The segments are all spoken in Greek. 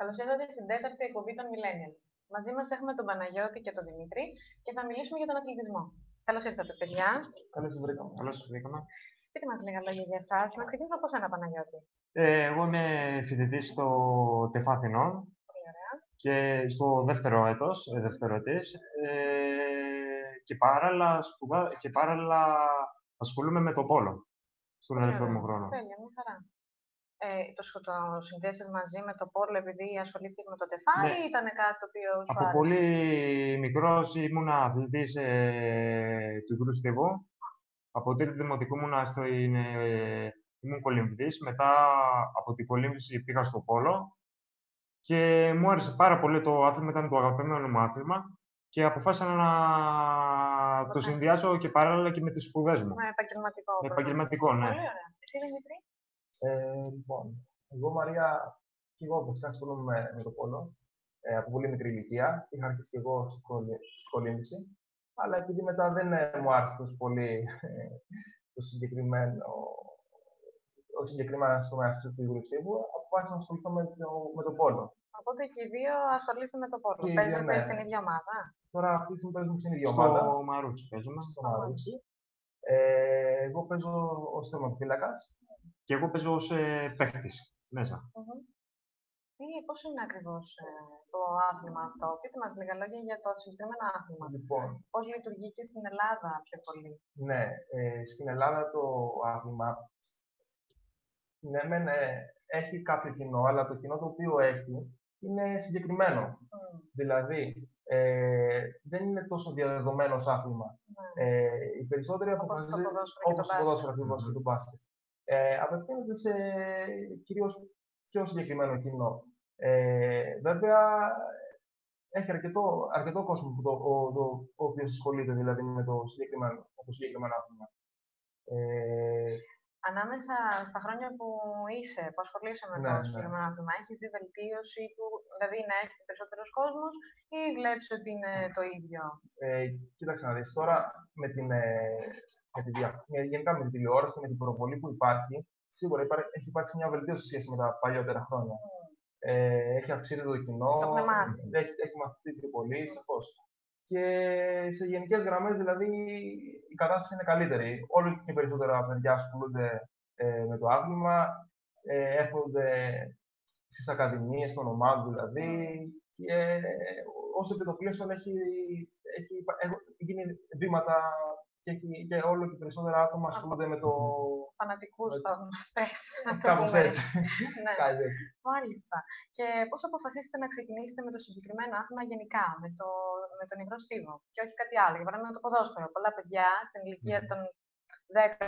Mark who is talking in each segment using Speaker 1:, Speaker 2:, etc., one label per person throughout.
Speaker 1: Καλώς ήρθατε στην τέταρτη εκπομπή των Millennials. Μαζί μας έχουμε τον Παναγιώτη και τον Δημήτρη και θα μιλήσουμε για τον αθλητισμό. Καλώς ήρθατε, παιδιά.
Speaker 2: Καλώς σας βρήκαμε.
Speaker 3: Καλώς σας βρήκαμε.
Speaker 1: Πείτε μα λίγα λόγια για εσάς. Να ξεκινήσουμε από σένα, Παναγιώτη.
Speaker 3: Ε, εγώ είμαι φοιτητής στο ΤΕΦΑ Αθηνών και στο δεύτερο έτος, ε, δεύτερο ετής, ε, και, παράλληλα σπουδά, και παράλληλα ασχολούμαι με το πόλο στον ελεύθερο μου χρόνο.
Speaker 1: Τέλεια, μια χαρά. Ε, το, το συνδέσεις μαζί με το πόλο επειδή ασχολήθηκες με το ΤΕΦΑ
Speaker 3: Ναι.
Speaker 1: ή ήταν κάτι το οποίο σου
Speaker 3: Από
Speaker 1: άρεσε;
Speaker 3: πολύ μικρός ήμουν αθλητής ε, του Υγρού Στίβου. Από τρίτη δημοτικού ήμουν, στο, είναι, ήμουν κολυμβητής. Μετά από την κολύμβηση πήγα στο πόλο. Και μου άρεσε πάρα πολύ το άθλημα, ήταν το αγαπημένο μου άθλημα. Και αποφάσισα να το
Speaker 1: Ωραία.
Speaker 3: συνδυάσω και παράλληλα και με τις σπουδές μου.
Speaker 1: Με επαγγελματικό.
Speaker 3: Με
Speaker 1: πρόγραμμα.
Speaker 3: επαγγελματικό, ναι.
Speaker 1: Πολύ ωραία. Εσύ, Δημήτρη;
Speaker 2: Ε, λοιπόν, εγώ Μαρία, και εγώ βασικά ασχολούμαι με, με το πόλο ε, από πολύ μικρή ηλικία. Είχα αρχίσει και εγώ στη κολυ- στη κολύμβηση. Αλλά επειδή μετά δεν ε, μου άρεσε τόσο πολύ ε, το συγκεκριμένο, όχι συγκεκριμένα στο μέαστρο του Υγρού Στίβου, αποφάσισα να ασχοληθώ με το, με το πόλο.
Speaker 1: Οπότε και οι δύο ασχολείστε με το πόλο.
Speaker 2: Και οι δύο,
Speaker 1: Παίζετε
Speaker 2: ναι.
Speaker 1: στην ίδια ομάδα.
Speaker 2: Τώρα αυτή τη στιγμή παίζουμε στην ίδια
Speaker 3: Στο
Speaker 2: ομάδα.
Speaker 3: Μαρούτσι παίζουμε.
Speaker 2: Στο Μαρούτσι. Ε, εγώ παίζω ως τερματοφύλακας.
Speaker 3: Και εγώ παίζω ως ε, παίχτης μέσα.
Speaker 1: Μμμ. Τι, πώς είναι ακριβώς ε, το άθλημα αυτό; Πείτε μας λίγα λόγια για το συγκεκριμένο άθλημα.
Speaker 2: Λοιπόν,
Speaker 1: Πώς λειτουργεί και στην Ελλάδα πιο πολύ;
Speaker 2: Ναι, ε, στην Ελλάδα το άθλημα ναι, μεν, ε, έχει κάποιο κοινό, αλλά το κοινό το οποίο έχει είναι συγκεκριμένο.
Speaker 1: Μμ,
Speaker 2: Δηλαδή, ε, δεν είναι τόσο διαδεδομένο ως άθλημα.
Speaker 1: ναι.
Speaker 2: Ε, οι περισσότεροι
Speaker 1: Όπως το
Speaker 2: αποφασίζουν,
Speaker 1: ποδόσφαιρο και το
Speaker 2: όπως το
Speaker 1: μπάσκετ.
Speaker 2: ποδόσφαιρο ακριβώς και το μπάσκετ, ε, απευθύνονται σε κυρίως πιο συγκεκριμένο κοινό. Ε, βέβαια, έχει αρκετό, αρκετό κόσμο που το, ο, το, ο οποίος ασχολείται δηλαδή με το συγκεκριμένο, με το συγκεκριμένο άθλημα. Ε,
Speaker 1: Ανάμεσα στα χρόνια που είσαι, που ασχολείσαι με
Speaker 2: Ναι,
Speaker 1: το
Speaker 2: ναι.
Speaker 1: συγκεκριμένο άθλημα, έχεις δει βελτίωση του, δηλαδή να έρχεται περισσότερος κόσμος ή βλέπεις ότι είναι το ίδιο;
Speaker 2: Ε, κοίταξε να δεις, τώρα με την, ε, με τη δια- με- γενικά με την τηλεόραση και με την προβολή που υπάρχει, σίγουρα υπά- έχει υπάρξει μια βελτίωση σε σχέση με τα παλιότερα χρόνια. Ε, έχει αυξηθεί το κοινό,
Speaker 1: Το έχουν μάθει.
Speaker 2: έχει, έχει μαθηθεί πιο πολύ, σαφώς. Και σε γενικές γραμμές, δηλαδή, η κατάσταση είναι καλύτερη. Όλο και περισσότερα παιδιά ασχολούνται ε, με το άθλημα, ε, έρχονται στις ακαδημίες των ομάδων δηλαδή και ε, όσο επιτοπλίστων έχει, έχει, έχουν γίνει βήματα και, έχει, και όλο και περισσότερα άτομα ασχολούνται με το...
Speaker 1: Φανατικούς
Speaker 2: Με-
Speaker 1: θα μας πες. να το
Speaker 2: Κάπως
Speaker 1: πούμε
Speaker 2: έτσι.
Speaker 1: Ναι.
Speaker 2: Κάτι έτσι.
Speaker 1: Μάλιστα. Και πώς αποφασίσετε να ξεκινήσετε με το συγκεκριμένο άθλημα γενικά, με, το, με τον υγρό στίβο και όχι κάτι άλλο. Για παράδειγμα το ποδόσφαιρο. Πολλά παιδιά στην ηλικία
Speaker 2: Μμμ.
Speaker 1: των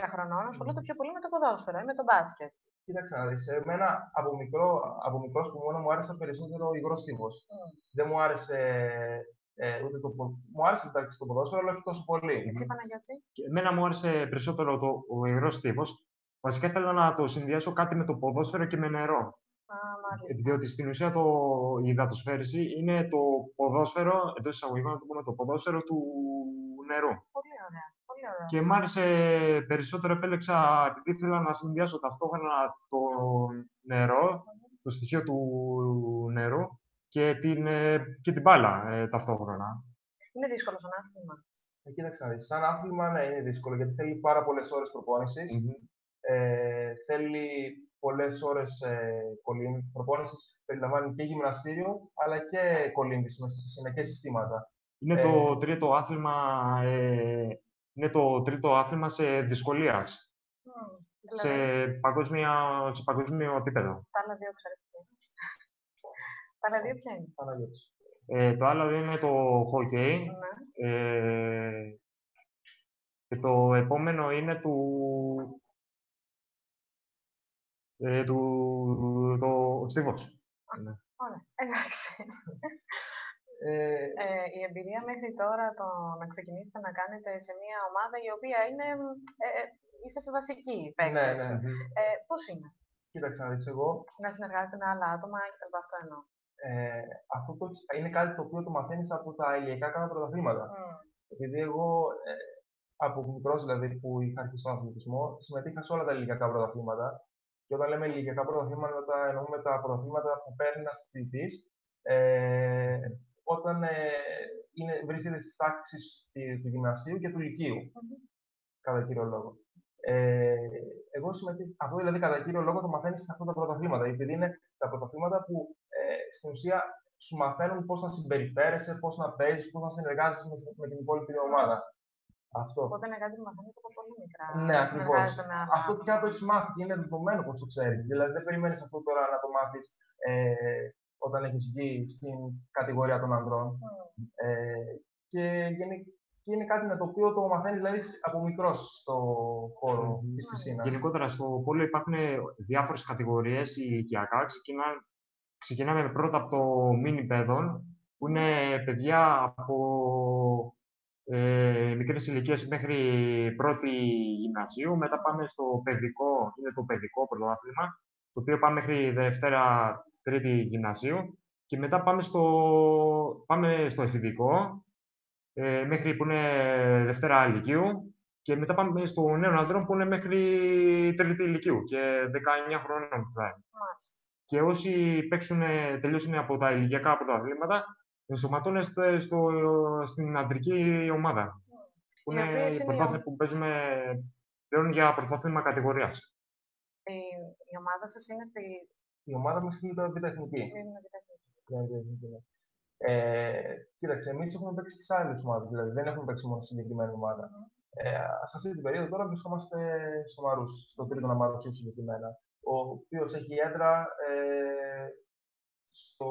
Speaker 1: 10 χρονών ασχολούνται πιο πολύ με το ποδόσφαιρο ή με το μπάσκετ.
Speaker 2: Κοίταξε να δεις, εμένα από, μικρό, από μικρός που μόνο μου άρεσε περισσότερο ο υγρός στίβος.
Speaker 1: Μμ.
Speaker 2: Δεν μου άρεσε ε, ούτε το πο- Μου άρεσε εντάξει το ποδόσφαιρο, αλλά όχι τόσο πολύ.
Speaker 1: Εσύ Παναγιώτη;
Speaker 3: Και εμένα μου άρεσε περισσότερο το, ο υγρός στίβος. Βασικά ήθελα να το συνδυάσω κάτι με το ποδόσφαιρο και με νερό.
Speaker 1: Α, μάλιστα.
Speaker 3: Διότι στην ουσία το, η υδατοσφαίριση είναι το ποδόσφαιρο, εντός εισαγωγικών να το πούμε, το ποδόσφαιρο του νερού.
Speaker 1: Πολύ ωραία. Πολύ ωραία.
Speaker 3: Και μ' άρεσε περισσότερο, επέλεξα, επειδή ήθελα να συνδυάσω ταυτόχρονα το νερό, το στοιχείο του νερού και την, ε, και την μπάλα ε, ταυτόχρονα.
Speaker 1: Είναι δύσκολο σαν άθλημα.
Speaker 2: Ε, κοίταξε να δεις, σαν άθλημα ναι, είναι δύσκολο γιατί θέλει πάρα πολλές ώρες προπόνησης. Ε, θέλει πολλές ώρες ε, κολύμ- προπόνησης, περιλαμβάνει και γυμναστήριο, αλλά και κολύμβηση με συνεχές συστήματα.
Speaker 3: Είναι
Speaker 2: Ε,
Speaker 3: το τρίτο άθλημα, ε, είναι το τρίτο άθλημα σε δυσκολίας,
Speaker 1: Μμ.
Speaker 3: σε,
Speaker 1: Δηλαδή,
Speaker 3: παγκόσμια, σε παγκόσμιο επίπεδο.
Speaker 1: τα άλλα δύο ξέρεις ποια είναι. Τα άλλα δύο ποια είναι.
Speaker 2: Παναγιώτης.
Speaker 3: Ε, το άλλο είναι το hockey.
Speaker 1: Ναι.
Speaker 3: Ε, και το επόμενο είναι του, ε, του το, ο Στίβος. Ναι.
Speaker 1: Ωραία. Εντάξει.
Speaker 2: Ε,
Speaker 1: Ε, η εμπειρία μέχρι τώρα το να ξεκινήσετε να κάνετε σε μια ομάδα η οποία είναι. Ε, ε, είσαι σε βασική
Speaker 2: ναι,
Speaker 1: παίκτες.
Speaker 2: ναι.
Speaker 1: Ε, Πώς είναι;
Speaker 2: Κοίταξε να δεις, εγώ
Speaker 1: να συνεργάζεται με άλλα άτομα και από αυτό εννοώ.
Speaker 2: Ε, αυτό το, είναι κάτι το οποίο το μαθαίνεις από τα ηλιακά κάνα πρωταθλήματα.
Speaker 1: Μμ.
Speaker 2: Επειδή εγώ ε, από μικρός δηλαδή που είχα αρχίσει τον αθλητισμό, συμμετείχα σε όλα τα ηλικιακά πρωταθλήματα Και όταν λέμε ηλικιακά πρωταθλήματα, εννοούμε τα πρωταθλήματα που παίρνει ένας αθλητής ε, όταν ε, είναι, βρίσκεται στις τάξεις του γυμνασίου και του λυκείου. Κατά κύριο λόγο. Ε, εγώ συμμετείχα, αυτό δηλαδή κατά κύριο λόγο το μαθαίνεις σε αυτά τα πρωταθλήματα. Γιατί είναι τα πρωταθλήματα που ε, στην ουσία σου μαθαίνουν πώς να συμπεριφέρεσαι, πώς να παίζεις, πώς να συνεργάζεσαι με, με την υπόλοιπη ομάδα. Αυτό.
Speaker 1: Οπότε είναι κάτι που μαθαίνεις από πολύ μικρά.
Speaker 2: Ναι, ακριβώς. Αυτό πια το έχεις μάθει και είναι δεδομένο πως το ξέρεις. Δηλαδή δεν περιμένεις αυτό τώρα να το μάθεις ε, όταν έχεις βγει στην κατηγορία των ανδρών. Mm. Ε, και, και είναι κάτι με το οποίο το μαθαίνεις δηλαδή, από μικρός στο χώρο mm. της πισίνας.
Speaker 3: Γενικότερα στο πόλο υπάρχουν διάφορες κατηγορίες ηλικιακά. Ξεκινάμε πρώτα από το μίνι παιδών, που είναι παιδιά από ε, μικρές ηλικίες μέχρι πρώτη γυμνασίου. Μετά πάμε στο παιδικό, είναι το παιδικό πρωτάθλημα, το οποίο πάμε μέχρι Δευτέρα Τρίτη γυμνασίου. Και μετά πάμε στο, πάμε στο εφηβικό, ε, μέχρι που είναι Δευτέρα ηλικίου. Και μετά πάμε στο νέο ανδρών που είναι μέχρι Τρίτη ηλικίου και 19 χρόνων θα Και όσοι παίξουν, τελειώσουν από τα ηλικιακά πρωταθλήματα, ενσωματώνεστε στο, στην αντρική ομάδα. Που είναι η πρωτάθλημα που παίζουμε πλέον για πρωτάθλημα κατηγορίας.
Speaker 1: Η, η ομάδα σας είναι στη.
Speaker 2: Η ομάδα μας είναι το Επιτεχνική. Ναι, ναι, ναι. Ε, κοίταξε, εμείς έχουμε παίξει και σε άλλες ομάδες, δηλαδή δεν έχουμε παίξει μόνο στην συγκεκριμένη ομάδα. Ε, σε αυτή την περίοδο τώρα βρισκόμαστε στο Μαρούσι, στο τρίτο Μαρούσι συγκεκριμένα, ο οποίος έχει έδρα ε, στο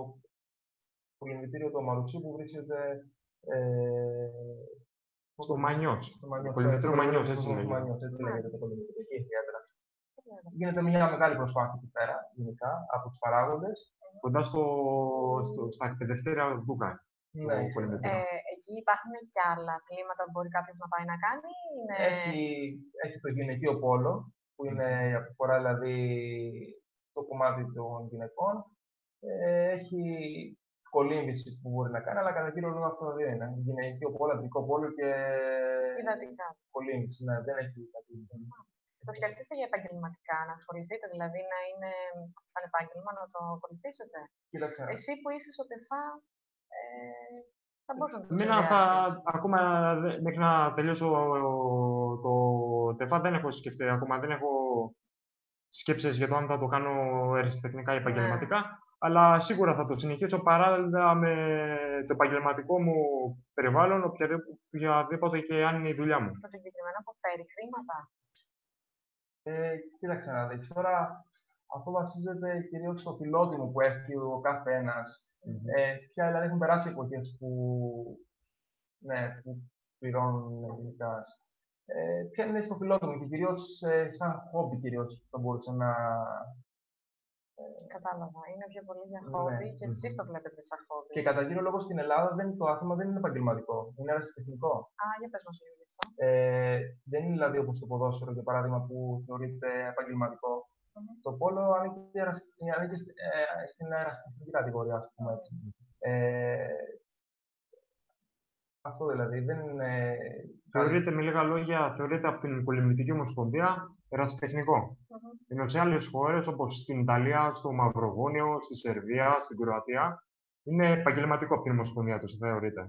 Speaker 2: πολυμητήριο του Μαρουτσί που βρίσκεται ε,
Speaker 3: στο Μανιός.
Speaker 2: Στο Μανιός.
Speaker 3: Πολυμητήριο Μανιός, έτσι
Speaker 2: λέγεται. Μανιός, έτσι λέγεται το πολυμητήριο. Εκεί έχει έδρα. Γίνεται μια μεγάλη προσπάθεια εκεί πέρα, γενικά, από τους παράγοντες.
Speaker 3: Κοντά στο, στο, στα εκπαιδευτήρια Δούκα.
Speaker 1: Ναι. Ε, εκεί υπάρχουν και άλλα αθλήματα που μπορεί κάποιος να πάει να κάνει. Είναι...
Speaker 2: Έχει, έχει το γυναικείο πόλο, που είναι η αφορά δηλαδή το κομμάτι των γυναικών. Ε, έχει κολύμβηση που μπορεί να κάνει, αλλά κατά κύριο λόγο αυτό δεν είναι. Γυναικείο πόλο, αντρικό πόλο και.
Speaker 1: Υδατικά.
Speaker 2: Κολύμβηση, ναι, δεν έχει κάτι.
Speaker 1: Το σκεφτείτε για επαγγελματικά, να ασχοληθείτε, δηλαδή να είναι σαν επάγγελμα να το ακολουθήσετε;
Speaker 2: Κοίταξε.
Speaker 1: Εσύ που είσαι στο ΤΕΦΑ, ε, θα μπορούσε να το
Speaker 3: Εμένα θα, ακόμα μέχρι να τελειώσω το ΤΕΦΑ δεν έχω σκεφτεί ακόμα, δεν έχω σκέψεις για το αν θα το κάνω αριστεχνικά ή ναι. επαγγελματικά αλλά σίγουρα θα το συνεχίσω παράλληλα με το επαγγελματικό μου περιβάλλον, οποιαδήποτε και αν είναι η δουλειά μου.
Speaker 1: Το συγκεκριμένο αποφέρει χρήματα.
Speaker 2: Ε, κοίταξε να δεις. Τώρα αυτό βασίζεται κυρίως στο φιλότιμο που έχει ο κάθε ένας. Mm-hmm. Ε, πια δηλαδή έχουν περάσει εποχές που, ναι, που πληρώνουν γενικά. Ε, ποια είναι στο φιλότιμο και κυρίως ε, σαν χόμπι κυρίως θα μπορούσε να,
Speaker 1: Κατάλαβα. Είναι πιο πολύ για ναι. χόμπι ναι. και εσείς το βλέπετε σαν χόμπι.
Speaker 2: Και κατά κύριο λόγο στην Ελλάδα δεν, το άθλημα δεν είναι επαγγελματικό. Είναι αεραστεχνικό.
Speaker 1: Α, για πες μας λίγο γι' αυτό.
Speaker 2: Ε, δεν είναι δηλαδή όπως το ποδόσφαιρο, για παράδειγμα, που θεωρείται επαγγελματικό. Mm-hmm. Το πόλο ανήκει, ανήκει ε, στην αεραστεχνική κατηγορία, ας πούμε έτσι. Ε, αυτό δηλαδή δεν είναι.
Speaker 3: Θεωρείται, με λίγα λόγια, θεωρείται από την Πολυμητική Ομοσπονδία ερασιτεχνικό. Mm-hmm. Ενώ σε άλλες χώρες, όπως στην Ιταλία, στο Μαυροβούνιο, στη Σερβία, στην Κροατία, είναι επαγγελματικό από την Ομοσπονδία τους, θεωρείται.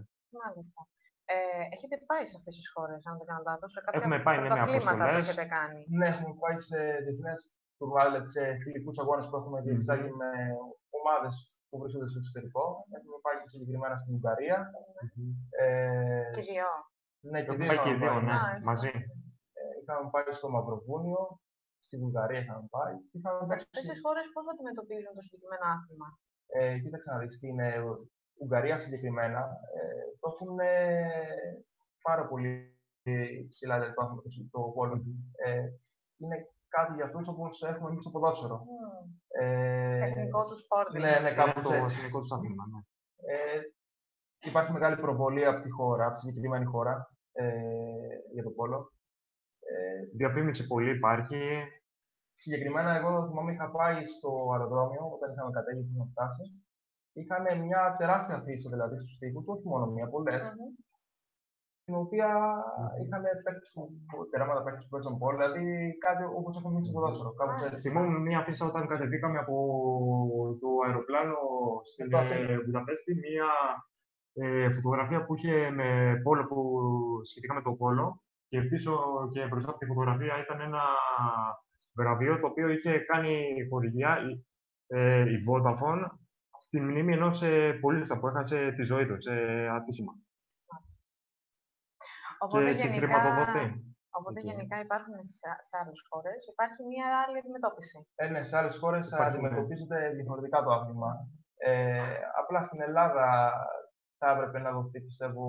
Speaker 1: Μάλιστα. Ε, έχετε πάει σε αυτές τις χώρες, αν δεν κάνω λάθος, σε κάποια
Speaker 3: έχουμε πάει, ναι,
Speaker 1: κλίματα που έχετε κάνει.
Speaker 2: Ναι, έχουμε πάει σε διεθνές τουρνουάλε, σε φιλικούς αγώνες που έχουμε διεξάγει mm-hmm. με ομάδες που βρίσκονται στο εξωτερικό. Έχουμε πάει συγκεκριμένα στην Ουγγαρία.
Speaker 1: Mm-hmm. Ε, και δύο.
Speaker 2: Ναι, και
Speaker 3: δύο. και δύο, ναι, μαζί.
Speaker 2: Ε, είχαμε πάει στο Μαυροβούνιο, στη Βουλγαρία είχαμε πάει.
Speaker 1: Σε αυτές τις χώρες πώς αντιμετωπίζουν το συγκεκριμένο άθλημα;
Speaker 2: Ε, κοίταξε να δεις στην ε, Ουγγαρία συγκεκριμένα ε, το έχουν ε, πάρα πολύ ψηλά δηλαδή, το άθλημα το πόλο. Ε, είναι κάτι για αυτούς όπως έχουμε εμεί στο ποδόσφαιρο. Mm.
Speaker 1: Ε, Τεχνικό τους σπορ.
Speaker 2: Ναι, ναι,
Speaker 3: δηλαδή. κάπου το εθνικό τους άθλημα. Ναι.
Speaker 2: Ε, υπάρχει μεγάλη προβολή από τη χώρα, από τη συγκεκριμένη χώρα ε, για το πόλο.
Speaker 3: Ε, Διαφήμιση πολύ υπάρχει.
Speaker 2: Συγκεκριμένα, εγώ θυμάμαι είχα πάει στο αεροδρόμιο όταν είχαμε κατέβει και είχαμε φτάσεις. Είχαν μια τεράστια αφήσα δηλαδή στους τοίχους, όχι μόνο μία, πολλές. Mm-hmm. Στην οποία είχαν παίκτες που, τεράματα παίκτες που παίζουν πόλη, δηλαδή κάτι όπως έχουμε εμείς στο ποδόσφαιρο, κάπως έτσι.
Speaker 3: Θυμόμαι μια αφήσα όταν κατεβήκαμε από το αεροπλάνο στην
Speaker 2: Το Αθήνα.
Speaker 3: ε, Βουδαπέστη, μια ε, φωτογραφία που είχε με πόλο που σχετικά με το πόλο και πίσω και μπροστά από τη φωτογραφία ήταν ένα βραβείο το οποίο είχε κάνει χορηγία η, ε, η Vodafone στη μνήμη ενός ε, πολίτης που έχασε τη ζωή του σε ατύχημα.
Speaker 1: Οπότε
Speaker 3: και την
Speaker 1: γενικά,
Speaker 3: χρηματοδοτεί.
Speaker 1: οπότε
Speaker 3: εκεί.
Speaker 1: γενικά υπάρχουν σε, σε άλλες χώρες, υπάρχει μια άλλη αντιμετώπιση.
Speaker 2: Ε, ναι, σε άλλες χώρες
Speaker 3: Υπάρχει, ναι.
Speaker 2: αντιμετωπίζεται διαφορετικά το άθλημα. Ε, απλά στην Ελλάδα θα έπρεπε να δοθεί, πιστεύω,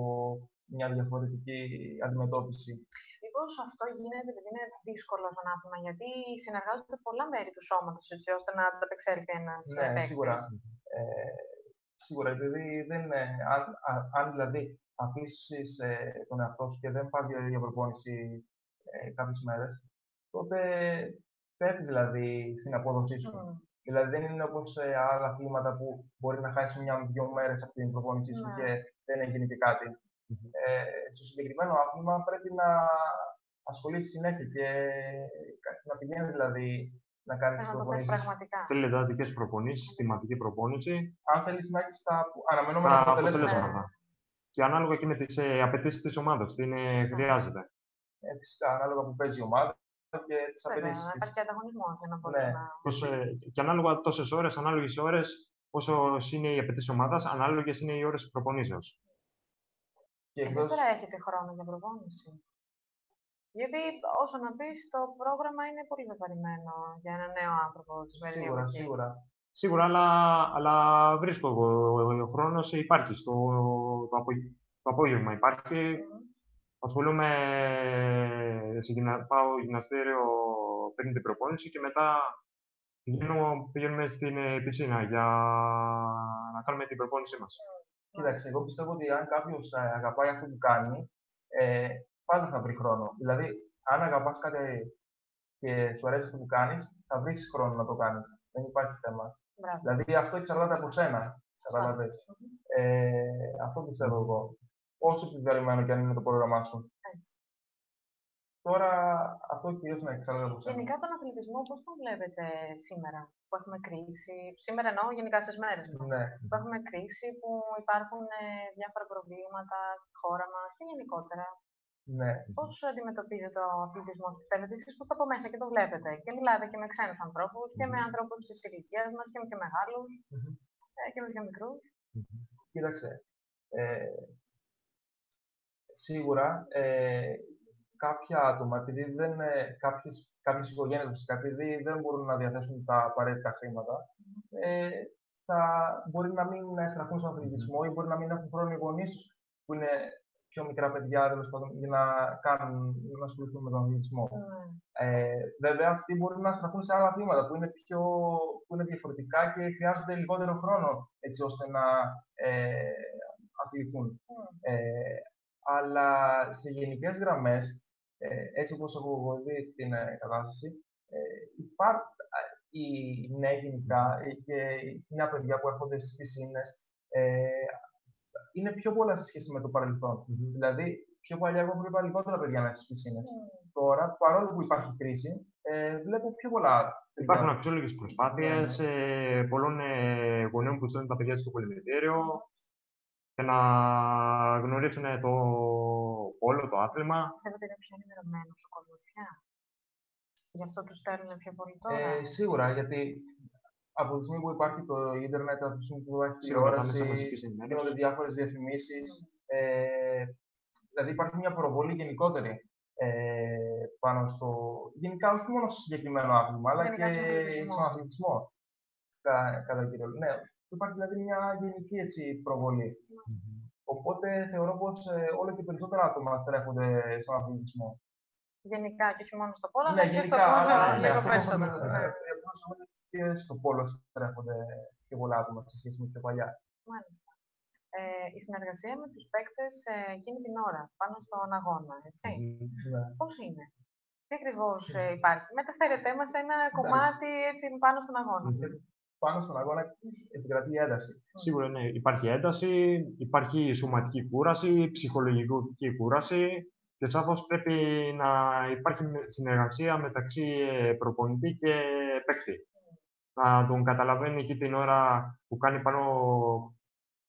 Speaker 2: μια διαφορετική αντιμετώπιση.
Speaker 1: Μήπω αυτό γίνεται επειδή είναι δύσκολο σαν άθλημα, γιατί συνεργάζονται πολλά μέρη του σώματος έτσι ώστε να ανταπεξέλθει ένας
Speaker 2: Ναι, σίγουρα. Ε, σίγουρα, επειδή δεν, ε, αν, α- αν δηλαδή αφήσεις τον εαυτό σου και δεν πας για, για προπόνηση ε, κάποιες μέρες, τότε πέφτεις δηλαδή στην απόδοσή σου. Δηλαδή δεν είναι όπως σε άλλα αθλήματα που μπορεί να χάσεις μια-δυο μέρες από την προπόνησή σου
Speaker 1: Ναι.
Speaker 2: και δεν έγινε και κάτι. Ε, στο συγκεκριμένο άθλημα πρέπει να ασχολείσαι συνέχεια και να πηγαίνεις δηλαδή να κάνεις
Speaker 1: Να
Speaker 2: τις
Speaker 1: το θες
Speaker 2: προπονήσεις.
Speaker 1: πραγματικά.
Speaker 3: Θέλει εντατικές προπονήσεις, συστηματική προπόνηση,
Speaker 2: Αν θέλεις να έχεις τα αναμενόμενα
Speaker 3: τα
Speaker 2: αποτελέσματα.
Speaker 3: αποτελέσματα. Και ανάλογα και με τις ε, απαιτήσεις της ομάδας, τι είναι, χρειάζεται.
Speaker 2: Ε, φυσικά, ανάλογα που παίζει η ομάδα και τις
Speaker 1: Βέβαια,
Speaker 2: απαιτήσεις
Speaker 1: να
Speaker 2: της.
Speaker 1: υπάρχει ανταγωνισμός για να μπορεί
Speaker 2: Ναι.
Speaker 1: να.
Speaker 3: Τόσο, και ανάλογα τόσες ώρες, ανάλογες ώρες, όσο είναι οι απαιτήσεις ομάδας, ανάλογες είναι οι ώρες προπονήσεως.
Speaker 2: Και
Speaker 1: Εσείς
Speaker 2: εκτός,
Speaker 1: τώρα έχετε χρόνο για προπόνηση; Γιατί όσο να πεις, το πρόγραμμα είναι πολύ βεβαρημένο για ένα νέο άνθρωπο τη σημερινή
Speaker 2: σίγουρα,
Speaker 1: εποχή.
Speaker 2: σίγουρα.
Speaker 3: Σίγουρα, αλλά, αλλά βρίσκω εγώ. Ο χρόνος υπάρχει. Στο, το, απο, το απόγευμα υπάρχει.
Speaker 1: Μμμ.
Speaker 3: Ασχολούμαι, σε γυμνα, πάω γυμναστήριο πριν την προπόνηση και μετά πηγαίνω, πηγαίνουμε στην ε, πισίνα για να κάνουμε την προπόνησή μας.
Speaker 2: Κοίταξε, εγώ πιστεύω ότι αν κάποιος αγαπάει αυτό που κάνει, ε, πάντα θα βρει χρόνο. Δηλαδή, αν αγαπάς κάτι και σου αρέσει αυτό που κάνεις, θα βρεις χρόνο να το κάνεις. Δεν υπάρχει θέμα.
Speaker 1: Μπράβο.
Speaker 2: Δηλαδή, αυτό εξαρτάται από σένα. Καταλαβαίνεις. Ε, αυτό πιστεύω εγώ. Όσο επιβαρημένο και αν είναι το πρόγραμμά σου.
Speaker 1: Έτσι.
Speaker 2: Τώρα, αυτό κυρίως να εξαρτάται από σένα.
Speaker 1: Γενικά τον αθλητισμό πώς τον βλέπετε σήμερα που έχουμε κρίση, σήμερα εννοώ γενικά στις μέρες μας,
Speaker 2: Ναι.
Speaker 1: που έχουμε κρίση, που υπάρχουν ε, διάφορα προβλήματα στη χώρα μας και γενικότερα.
Speaker 2: Ναι.
Speaker 1: Πώς αντιμετωπίζετε ο αθλητισμό, πιστεύετε εσείς που είστε από μέσα και το βλέπετε; Και μιλάτε και με ξένους ανθρώπους και με ανθρώπους της ηλικίας μας και με πιο μεγάλους
Speaker 2: Μμμ.
Speaker 1: ε, και με πιο μικρούς.
Speaker 2: Κοίταξε. Ε, σίγουρα ε, κάποια άτομα, επειδή δεν, ε, κάποιες, κάποιες οικογένειες φυσικά, επειδή δεν μπορούν να διαθέσουν τα απαραίτητα χρήματα, ε, θα μπορεί να μην στραφούν στον αθλητισμό ή μπορεί να μην έχουν χρόνο οι γονείς τους, που είναι πιο μικρά παιδιά, τέλος πάντων, για να, κάνουν, να ασχοληθούν με τον αθλητισμό.
Speaker 1: Ναι.
Speaker 2: Ε, βέβαια, αυτοί μπορούν να στραφούν σε άλλα αθλήματα που είναι, πιο, που είναι διαφορετικά και χρειάζονται λιγότερο χρόνο έτσι ώστε να ε, αθληθούν. Ε, αλλά σε γενικές γραμμές, ε, έτσι όπως έχω εγώ δει την ε, κατάσταση, ε, υπά- α, οι νέοι γενικά ε, και οι νέα παιδιά που έρχονται στις πισίνες ε, είναι πιο πολλά σε σχέση με το παρελθόν. Δηλαδή, πιο παλιά εγώ βλέπα λιγότερα παιδιά να είναι στις πισίνες. Τώρα, παρόλο που υπάρχει κρίση, ε, βλέπω πιο πολλά παιδιά.
Speaker 3: Υπάρχουν αξιόλογες προσπάθειες ε, πολλών ε, γονέων που στέλνουν τα παιδιά του στο πολυμετήριο για να γνωρίσουν το πόλο, το άθλημα.
Speaker 1: Πιστεύετε ότι είναι πιο ενημερωμένος ο κόσμος πια. Γι' αυτό τους στέλνουν πιο πολύ τώρα.
Speaker 2: Ε, σίγουρα, γιατί από τη στιγμή που υπάρχει το ίντερνετ, από τη στιγμή που υπάρχει
Speaker 3: Σίγουρα τα μέσα
Speaker 2: τηλεόραση,
Speaker 3: μαζικής ενημέρωσης.
Speaker 2: γίνονται διάφορες διαφημίσεις. Ε, δηλαδή υπάρχει μια προβολή γενικότερη ε, πάνω στο. Γενικά, όχι μόνο στο συγκεκριμένο άθλημα, αλλά
Speaker 1: Γενικά
Speaker 2: και
Speaker 1: στον αθλητισμό.
Speaker 2: στον αθλητισμό. Κα- Κατά κύριο. Ναι, υπάρχει δηλαδή μια γενική έτσι, προβολή. Οπότε θεωρώ πως ε, όλο και περισσότερα άτομα στρέφονται στον αθλητισμό.
Speaker 1: Γενικά και όχι μόνο στο πόλο,
Speaker 2: Ναι,
Speaker 1: αλλά και στο
Speaker 2: γενικά,
Speaker 1: πόλο
Speaker 2: αλλά ναι,
Speaker 1: λίγο
Speaker 2: αυτό
Speaker 1: περισσότερο.
Speaker 2: που-
Speaker 1: Ναι.
Speaker 2: Ε, ε, απλώς νομίζω και στο πόλο στρέφονται πιο πολλά άτομα σε σχέση με πιο παλιά.
Speaker 1: Μάλιστα. Ε, η συνεργασία με τους παίκτες ε, εκείνη την ώρα, πάνω στον αγώνα, έτσι.
Speaker 2: Ναι.
Speaker 1: Πώς είναι; Τι ακριβώς υπάρχει; Μεταφέρετε μας ένα κομμάτι έτσι, πάνω στον αγώνα.
Speaker 2: πάνω στον αγώνα επικρατεί ένταση.
Speaker 3: Σίγουρα ναι, υπάρχει ένταση, υπάρχει σωματική κούραση, ψυχολογική κούραση και σαφώς πρέπει να υπάρχει συνεργασία μεταξύ ε, προπονητή και παίκτη. Να τον καταλαβαίνει εκεί την ώρα που κάνει πάνω,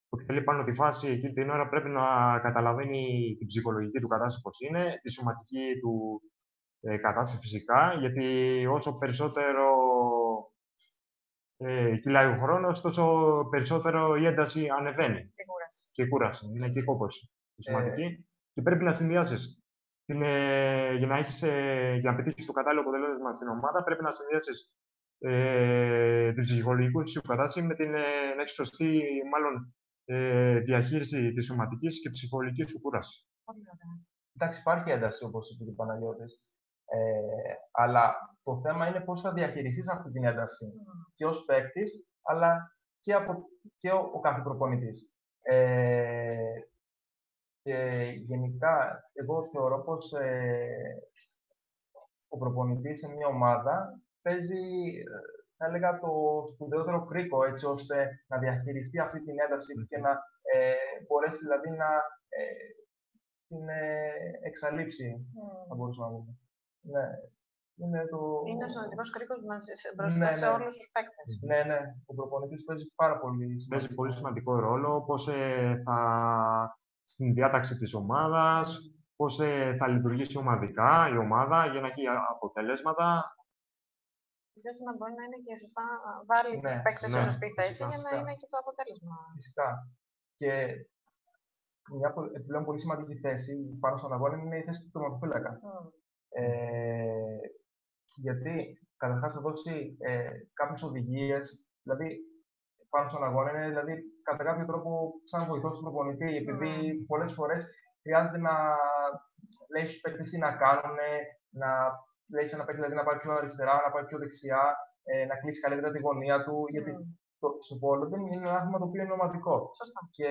Speaker 3: που εκτελεί πάνω τη φάση, εκεί την ώρα πρέπει να καταλαβαίνει την ψυχολογική του κατάσταση πώς είναι, τη σωματική του ε, κατάσταση φυσικά, γιατί όσο περισσότερο ε, κυλάει ο χρόνος, τόσο περισσότερο η ένταση ανεβαίνει.
Speaker 1: Και κούραση.
Speaker 3: Και κούραση. Είναι και κόπωση. Σημαντική. Και πρέπει να συνδυάσεις. Ε, για να, έχεις, ε, για να πετύχεις το κατάλληλο αποτέλεσμα στην ομάδα, πρέπει να συνδυάσεις ε, την ψυχολογική σου κατάσταση με την ε, να έχει σωστή μάλλον, ε, διαχείριση της σωματικής και ψυχολογικής σου κούρασης.
Speaker 2: Εντάξει, υπάρχει ένταση όπως είπε ο Παναγιώτης. Ε, αλλά το θέμα είναι πώς θα διαχειριστείς αυτή την ένταση και ως παίκτης, αλλά και, από, και ο, ο κάθε προπονητής. Ε, και γενικά, εγώ θεωρώ πως ε, ο προπονητής σε μια ομάδα παίζει, θα έλεγα, το σπουδαιότερο κρίκο, έτσι ώστε να διαχειριστεί αυτή την ένταση και να ε, μπορέσει δηλαδή να ε, την ε, εξαλείψει, θα μπορούσαμε να πούμε. Ναι.
Speaker 1: Είναι, το... είναι ο συνοδευτικό κρίκος μπροστά ναι, σε ναι. όλους τους παίκτες.
Speaker 2: Ναι, ναι. Ο προπονητής παίζει πάρα πολύ
Speaker 3: σημαντικό. Παίζει πολύ σημαντικό ρόλο. Πώς ε, θα στην διάταξη της ομάδας, πώς ε, θα λειτουργήσει ομαδικά η ομάδα για να έχει αποτελέσματα.
Speaker 1: Ίσως να μπορεί να είναι και σωστά βάλει ναι, τους παίκτες ναι, σε σωστή θέση για να είναι και το αποτέλεσμα.
Speaker 2: Φυσικά. Και μια επιπλέον πολύ σημαντική θέση πάνω στον αγώνα είναι η θέση του τερματοφύλακα. Mm. Ε, γιατί καταρχάς θα δώσει ε, κάποιες οδηγίες, δηλαδή πάνω στον αγώνα είναι δηλαδή, κατά κάποιο τρόπο σαν βοηθός του προπονητή, επειδή mm. πολλές φορές χρειάζεται να λέει στους παίκτες τι να κάνουν, να λέει σε ένα παίκτη δηλαδή, να πάει πιο αριστερά, να πάει πιο δεξιά, ε, να κλείσει καλύτερα τη γωνία του, mm. γιατί το, στο πόλο δεν είναι ένα άθλημα το οποίο είναι ομαδικό.
Speaker 1: Σωστά.
Speaker 2: Και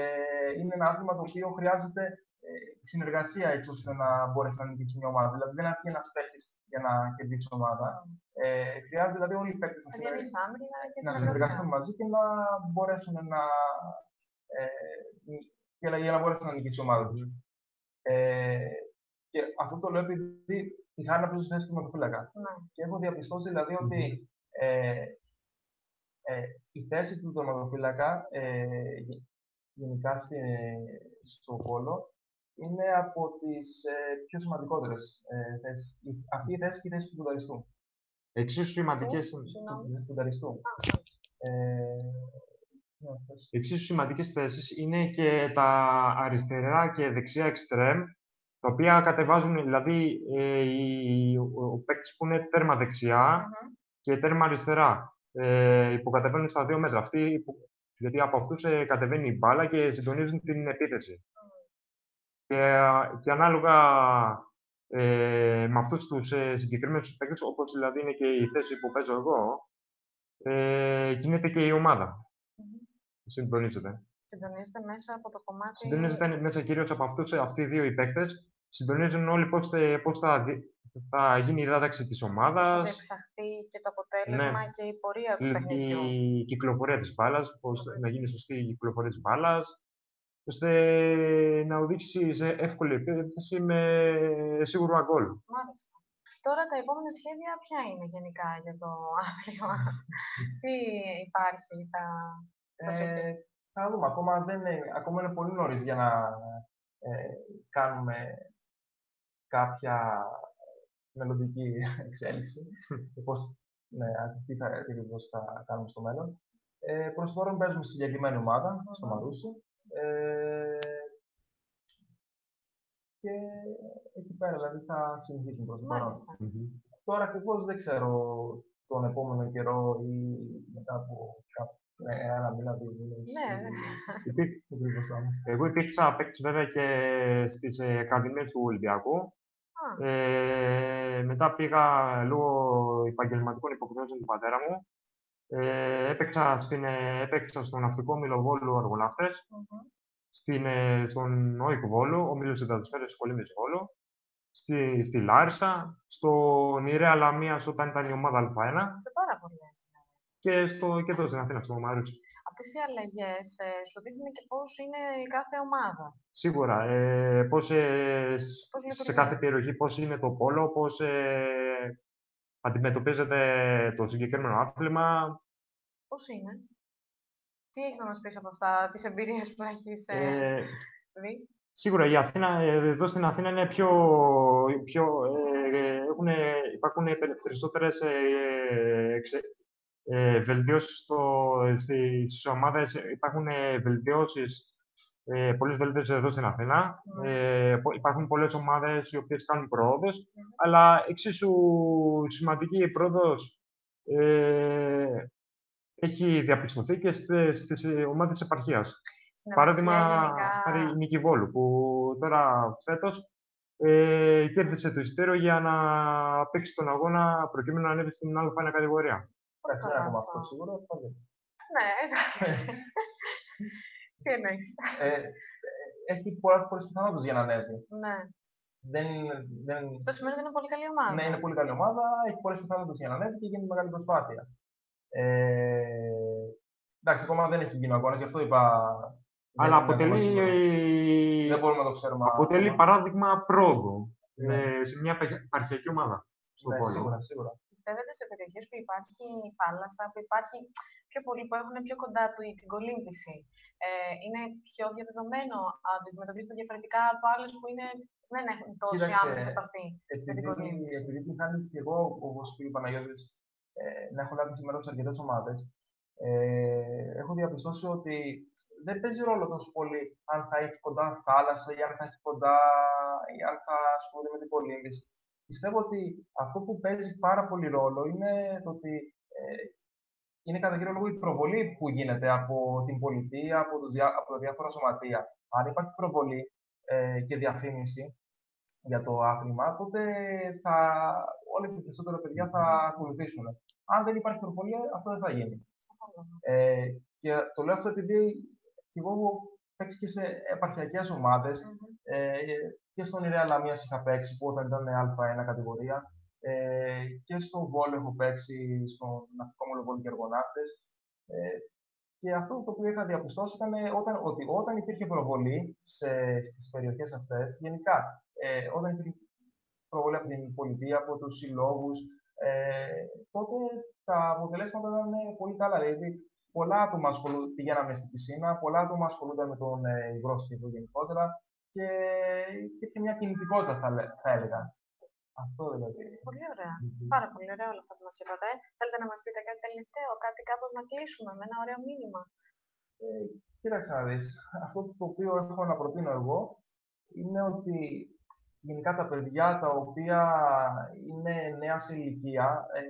Speaker 2: είναι ένα άθλημα το οποίο χρειάζεται ε, συνεργασία έτσι ώστε να μπορέσει να νικήσει μια ομάδα. Δηλαδή δεν αρκεί ένας παίκτης για να κερδίσει ομάδα. Ε, χρειάζεται δηλαδή όλοι οι παίκτες να,
Speaker 1: να
Speaker 2: συνεργαστούν μαζί και να μπορέσουν να. Ε, για, να, για να μπορέσουν να νικήσει η ομάδα τους. Ε, και αυτό το λέω επειδή η Χάνα παίζει θέση του ματοφύλακα.
Speaker 1: Ναι.
Speaker 2: Και έχω διαπιστώσει δηλαδή ότι ε, ε, η θέση του τερματοφύλακα ε, γενικά στη, στο πόλο είναι από τις ε, πιο σημαντικότερες ε, θέσεις. Αυτή η θέση και η θέση του φουνταριστού.
Speaker 3: Εξίσου σημαντικές
Speaker 2: του φουνταριστού. Ε,
Speaker 3: ναι, Εξίσου σημαντικές θέσεις είναι και τα αριστερά και δεξιά εξτρέμ, τα οποία κατεβάζουν, δηλαδή ε, οι, ο, ο παίκτης που είναι τέρμα και τέρμα αριστερά. Ε, υποκατεβαίνουν στα δύο μέτρα. Αυτοί, γιατί από αυτούς ε, κατεβαίνει η μπάλα και συντονίζουν την επίθεση. Και, και ανάλογα ε, με αυτούς τους ε, συγκεκριμένους παίκτες, όπως δηλαδή είναι και η θέση που παίζω εγώ, ε, κινείται και η ομάδα. Mm-hmm. Συντονίζεται.
Speaker 1: Συντονίζεται μέσα από το κομμάτι.
Speaker 3: Συντονίζεται μέσα κυρίως από αυτούς αυτοί οι δύο οι παίκτες. Συντονίζουν όλοι πώς πώς θα, θα γίνει η δάταξη της ομάδας. Θα
Speaker 1: εξαχθεί και το αποτέλεσμα ναι. και η πορεία του παιχνιδιού.
Speaker 3: Η κυκλοφορία της μπάλας, πώς να γίνει σωστή η κυκλοφορία της μπάλας ώστε να οδήγησει σε εύκολη επίθεση με σίγουρο αγκόλ.
Speaker 1: Μάλιστα. Τώρα τα επόμενα σχέδια ποια είναι γενικά για το άθλημα, τι υπάρχει, θα
Speaker 2: ε, Θα δούμε, ακόμα, δεν είναι, ακόμα είναι πολύ νωρίς για να ε, κάνουμε κάποια μελλοντική εξέλιξη, πώς, ναι, τι θα, θα κάνουμε στο μέλλον. Ε, προς τώρα παίζουμε συγκεκριμένη ομάδα, στο Μαρούσι, ε, και εκεί πέρα δηλαδή θα συνεχίσουν προς το παρόν. Τώρα ακριβώς δεν ξέρω τον επόμενο καιρό ή μετά από ναι, ένα μήνα, δύο μήνες.
Speaker 1: Ναι.
Speaker 3: Εγώ υπήρξα παίκτη βέβαια και στις ακαδημίες του Ολυμπιακού. Ε, μετά πήγα λόγω επαγγελματικών υποχρεώσεων του πατέρα μου ε, έπαιξα, στην, ε, έπαιξα στον ναυτικό Μιλοβόλου Αργολάφτες, mm-hmm. στην, ε, στον ΟΙΚ Βόλο, ο Μίλος Συντατοσφαίρες Σχολήμης Βόλο, στη, στη Λάρισα, στο Νηρέα Λαμίας όταν ήταν η ομάδα Α1.
Speaker 1: Σε πάρα πολλές.
Speaker 3: Και, στο, και εδώ στην Αθήνας, στο Μαρούτσι.
Speaker 1: Αυτές οι αλλαγές ε, σου δείχνουν και πώς είναι η κάθε ομάδα.
Speaker 3: Σίγουρα. Ε, πώς, ε, σ-
Speaker 1: Πώς
Speaker 3: σε
Speaker 1: λειτουργεί.
Speaker 3: κάθε περιοχή πώς είναι το πόλο, πώς ε, αντιμετωπίζεται το συγκεκριμένο άθλημα.
Speaker 1: Πώς είναι; Τι έχεις να μας πεις από αυτά, τις εμπειρίες που έχεις ε,
Speaker 3: Ε,
Speaker 1: δει;
Speaker 3: Σίγουρα η Αθήνα, ε, εδώ στην Αθήνα είναι πιο, πιο ε, έχουν, υπάρχουν πε- περισσότερες ε, εξε, ε, βελτιώσεις στο, στη- στις ομάδες, υπάρχουν ε, βελτιώσεις, ε, πολλές βελτιώσεις εδώ στην Αθήνα.
Speaker 1: Ναι.
Speaker 3: Ε, πο- υπάρχουν πολλές ομάδες οι οποίες κάνουν πρόοδος, αλλά εξίσου σημαντική η πρόοδος ε, έχει διαπιστωθεί και στις, στις ε, ομάδες της επαρχίας.
Speaker 1: Στην
Speaker 3: Παράδειγμα,
Speaker 1: επαρχία γενικά,
Speaker 3: χάρη η Νίκη Βόλου, που τώρα φέτος ε, κέρδισε το εισιτήριο για να παίξει τον αγώνα προκειμένου να ανέβει στην Α1 κατηγορία.
Speaker 1: Πολύ
Speaker 2: Εντάξει, δεν
Speaker 1: καλά
Speaker 2: έχουμε
Speaker 1: αυτό.
Speaker 2: αυτό σίγουρα. θα δούμε.
Speaker 1: Ναι, εντάξει. Τι εννοείς.
Speaker 2: Ε, ε, έχει πολλά πολλές πιθανότητες για να ανέβει.
Speaker 1: Ναι.
Speaker 2: Δεν, δεν,
Speaker 1: Αυτό σημαίνει ότι είναι πολύ καλή ομάδα.
Speaker 2: ναι, είναι πολύ καλή ομάδα, έχει πολλές πιθανότητες για να ανέβει και γίνει μεγάλη προσπάθεια. Ε, εντάξει, ακόμα δεν έχει γίνει ο αγώνας, γι' αυτό είπα. δεν
Speaker 3: Αλλά
Speaker 2: είναι ακόμα
Speaker 3: αποτελεί,
Speaker 2: σίγουρο. Δεν μπορούμε να το ξέρουμε.
Speaker 3: αποτελεί
Speaker 2: ακόμα.
Speaker 3: παράδειγμα πρόοδου
Speaker 2: Ναι.
Speaker 3: ε, σε μια επαρχια- επαρχιακή ομάδα στον
Speaker 2: Ναι,
Speaker 3: πόλο.
Speaker 2: σίγουρα, σίγουρα.
Speaker 1: Πιστεύετε σε περιοχές που υπάρχει θάλασσα, που υπάρχει πιο πολύ, που έχουν πιο κοντά του την κολύμβηση, ε, είναι πιο διαδεδομένο, αντιμετωπίζονται διαφορετικά από άλλες που είναι, δεν έχουν τόση
Speaker 2: Κοίταξε,
Speaker 1: άμεση επαφή.
Speaker 2: Επειδή,
Speaker 1: κολύμβηση;
Speaker 2: επειδή την χάνει και εγώ, όπως είπε ο Παναγιώτης, ε, να έχω λάβει σήμερα σε αρκετές ομάδες, ε, έχω διαπιστώσει ότι δεν παίζει ρόλο τόσο πολύ αν θα έχει κοντά θάλασσα ή αν θα έχει κοντά ή αν θα ασχολείται με την κολύμβηση. Πιστεύω ότι αυτό που παίζει πάρα πολύ ρόλο είναι το ότι ε, είναι κατά κύριο λόγο η προβολή που γίνεται από την πολιτεία, από, τους διά, από τα διάφορα σωματεία. Αν υπάρχει προβολή ε, και διαφήμιση για το άθλημα, τότε θα, όλοι και περισσότερα παιδιά θα ακολουθήσουν. Αν δεν υπάρχει προβολή, αυτό δεν θα γίνει. Ε, και το λέω αυτό επειδή και εγώ έχω παίξει και σε επαρχιακές ομάδες. Ε, και στον Ιρέα Λαμίας είχα παίξει που όταν ήταν Α1 κατηγορία. Ε, και στο Βόλο έχω παίξει στον Ναυτικό Μολοβόλιο και Εργοναύτες. Ε, και αυτό το οποίο είχα διαπιστώσει ήταν όταν, ότι όταν υπήρχε προβολή σε, στις περιοχές αυτές, γενικά, ε, όταν υπήρχε προβολή από την πολιτεία, από τους συλλόγους, ε, τότε τα αποτελέσματα ήταν πολύ καλά. Δηλαδή, πολλά άτομα ασχολούνται, πηγαίναμε στην πισίνα, πολλά άτομα ασχολούνταν με τον ε, υγρό στίβο γενικότερα και υπήρχε μια κινητικότητα, θα, λέ- θα έλεγα. Αυτό δηλαδή.
Speaker 1: Πολύ ωραία. Πάρα πολύ ωραία όλα αυτά που μας είπατε. Θέλετε να μας πείτε κάτι τελευταίο, κάτι κάπως να κλείσουμε με ένα ωραίο μήνυμα;
Speaker 2: Ε, κοίταξε να δεις. Αυτό το οποίο έχω να προτείνω εγώ είναι ότι γενικά τα παιδιά τα οποία είναι νέα σε ηλικία, ε,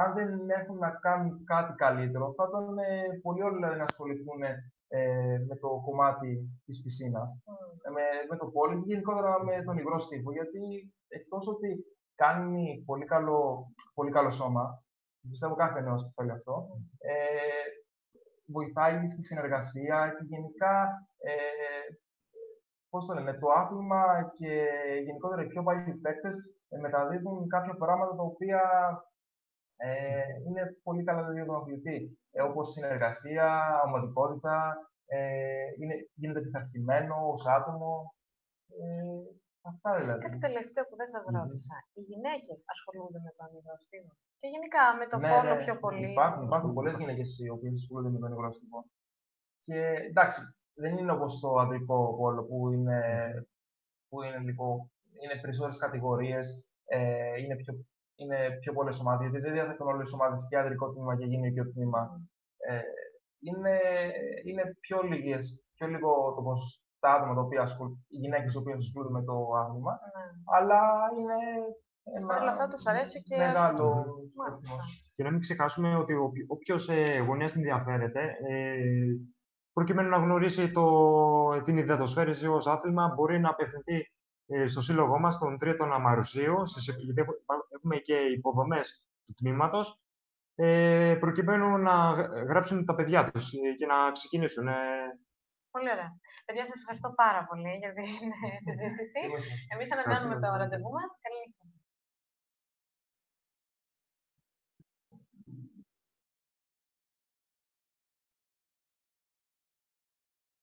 Speaker 2: αν δεν έχουν να κάνουν κάτι καλύτερο, θα ήταν ε, πολύ όλοι δηλαδή, να ασχοληθούν ε, με το κομμάτι της πισίνας, ε, με, με το πόλι και γενικότερα με τον υγρό στίβο, γιατί εκτός ότι κάνει πολύ καλό, πολύ καλό σώμα, πιστεύω κάθε νέος το θέλει αυτό, ε, βοηθάει στη συνεργασία και γενικά, ε, πώς το λένε, το άθλημα και γενικότερα οι πιο παλιοί παίκτες ε, μεταδίδουν κάποια πράγματα τα οποία ε, είναι πολύ καλά δηλαδή, για τον αθλητή, ε, όπως συνεργασία, ομαδικότητα, ε, είναι, γίνεται πειθαρχημένο ως άτομο. Ε, αυτά δηλαδή.
Speaker 1: Κάτι τελευταίο που δεν σας
Speaker 2: Μμμ.
Speaker 1: ρώτησα. Οι γυναίκες ασχολούνται με τον υγρό στίβο. Και γενικά με το
Speaker 2: Ναι,
Speaker 1: πόλο
Speaker 2: ναι,
Speaker 1: πιο πολύ.
Speaker 2: Υπάρχουν, υπάρχουν πολλές γυναίκες οι οποίες ασχολούνται με τον υγρό στίβο. Και εντάξει, δεν είναι όπως το ανδρικό πόλο που είναι, που είναι, λίγο, είναι περισσότερε κατηγορίες, ε, είναι πιο, είναι πιο πολλές ομάδες. Γιατί δεν διαθέτουν όλες τις ομάδες και ανδρικό τμήμα και γυναικείο τμήμα. Ε, είναι, είναι πιο, λίγες, πιο λίγο το ποσοστό τα άτομα τα οποία ασχολούνται, οι γυναίκες οι οποίε ασχολούνται με το άθλημα,
Speaker 1: Ναι.
Speaker 2: αλλά είναι ένα
Speaker 1: Παρ' όλα αυτά τους αρέσει και
Speaker 2: μεγάλο
Speaker 1: Μάλιστα.
Speaker 2: αριθμός.
Speaker 3: Και να μην ξεχάσουμε ότι όποιος ε, γονέας ενδιαφέρεται, ε, προκειμένου να γνωρίσει το, την ιδεατοσφαίριση ως άθλημα, μπορεί να απευθυνθεί ε, στο σύλλογό μας, τον Τρίτο Αμαρουσίου, στις- γιατί έχουμε- έχουμε και υποδομές του τμήματος, ε, προκειμένου να γ- γράψουν τα παιδιά τους και να ξεκινήσουν. Ε,
Speaker 1: Πολύ ωραία. Παιδιά, σας ευχαριστώ πάρα πολύ για την συζήτηση.
Speaker 2: Είμαι σας.
Speaker 1: Εμεί ανανεώνουμε το ραντεβού μας. Καλή νύχτα.